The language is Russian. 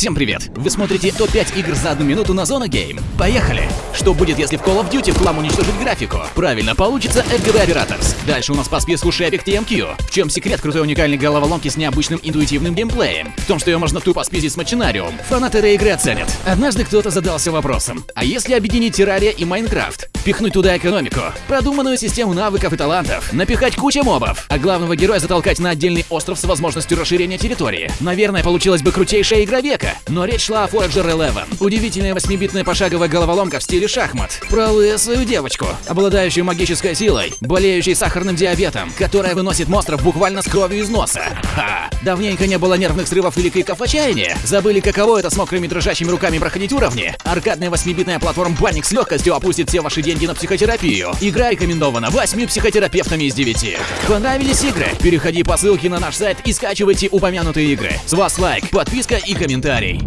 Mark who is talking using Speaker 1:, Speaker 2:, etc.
Speaker 1: Всем привет! Вы смотрите топ-5 игр за одну минуту на Зона Гейм. Поехали! Что будет, если в Call of Duty хлам уничтожить графику? Правильно, получится FGB Operators. Дальше у нас по списку Epic TMQ. В чем секрет крутой уникальной головоломки с необычным интуитивным геймплеем? В том, что ее можно тупо спиздить с Мачинариум. Фанаты игры оценят. Однажды кто-то задался вопросом, а если объединить Террария и Майнкрафт? Пихнуть туда экономику, продуманную систему навыков и талантов, напихать кучу мобов, а главного героя затолкать на отдельный остров с возможностью расширения территории. Наверное, получилась бы крутейшая игра века, но речь шла о Forager 11. Удивительная 8-битная пошаговая головоломка в стиле шахмат. Про свою девочку, обладающую магической силой, болеющей сахарным диабетом, которая выносит монстров буквально с кровью из носа. Ха! Давненько не было нервных срывов или криков отчаяния. Забыли, каково это с мокрыми дрожащими руками проходить уровни? Аркадная 8-битная платформа Банник с легкостью опустит все ваши деньги на психотерапию. Игра рекомендована 8 психотерапевтами из 9. Понравились игры? Переходи по ссылке на наш сайт и скачивайте упомянутые игры. С вас лайк, подписка и комментарий.